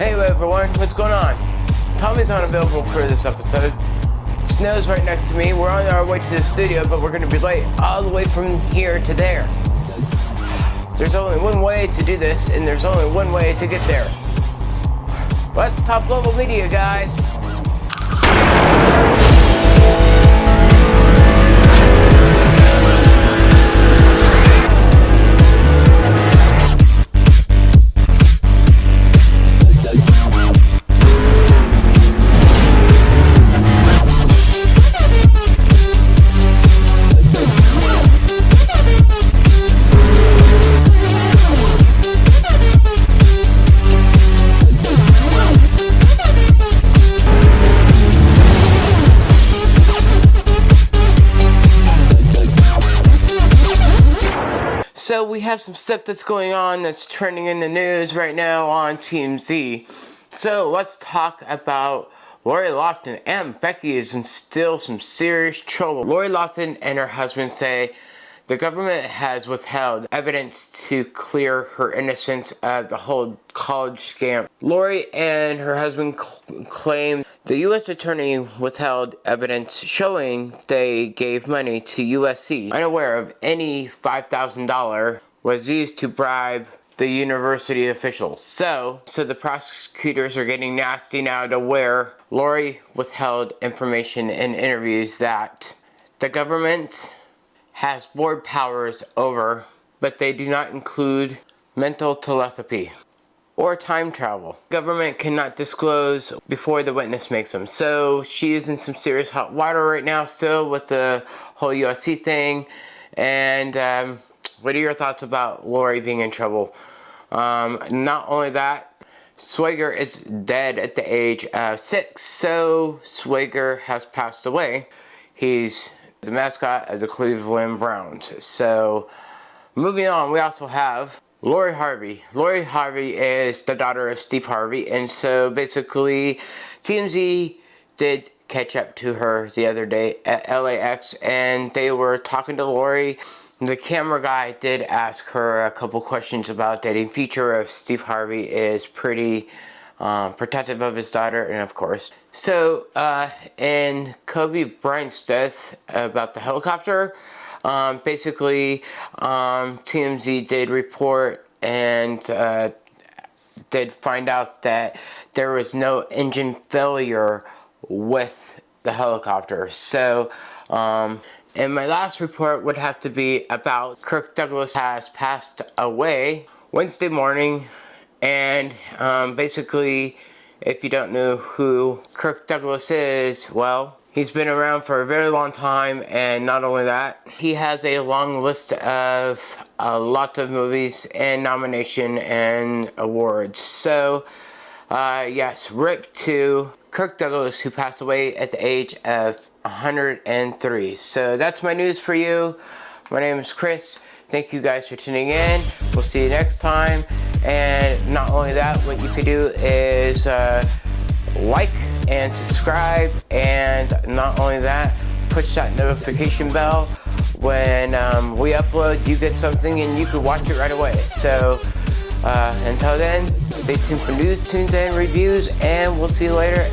Hey everyone, what's going on? Tommy's unavailable for this episode. Snow's right next to me. We're on our way to the studio, but we're going to be late all the way from here to there. There's only one way to do this, and there's only one way to get there. Let's top level media, guys. So we have some stuff that's going on that's trending in the news right now on TMZ. So let's talk about Lori Loughlin and Becky is in still some serious trouble. Lori Loughlin and her husband say the government has withheld evidence to clear her innocence of the whole college scam. Lori and her husband claim the U.S. attorney withheld evidence showing they gave money to USC, unaware of any $5,000 was used to bribe the university officials. So, so the prosecutors are getting nasty now to where Lori withheld information in interviews that the government has board powers over, but they do not include mental telepathy or time travel. Government cannot disclose before the witness makes them. So she is in some serious hot water right now still with the whole USC thing. And um, what are your thoughts about Lori being in trouble? Um, not only that, Swagger is dead at the age of six. So Swagger has passed away. He's the mascot of the Cleveland Browns. So moving on, we also have Lori Harvey. Lori Harvey is the daughter of Steve Harvey, and so basically TMZ did catch up to her the other day at LAX, and they were talking to Lori. The camera guy did ask her a couple questions about dating Future of Steve Harvey is pretty um, protective of his daughter, and of course. So, uh, in Kobe Bryant's death about the helicopter, um, basically, um, TMZ did report and uh, did find out that there was no engine failure with the helicopter. So, um, and my last report would have to be about Kirk Douglas has passed away Wednesday morning. And um, basically, if you don't know who Kirk Douglas is, well, He's been around for a very long time and not only that, he has a long list of a lot of movies and nomination and awards. So, uh, yes, RIP to Kirk Douglas who passed away at the age of 103. So that's my news for you. My name is Chris. Thank you guys for tuning in. We'll see you next time. And not only that, what you could do is uh, like, and subscribe and not only that push that notification bell. When um, we upload you get something and you can watch it right away. So uh, until then stay tuned for news tunes and reviews and we'll see you later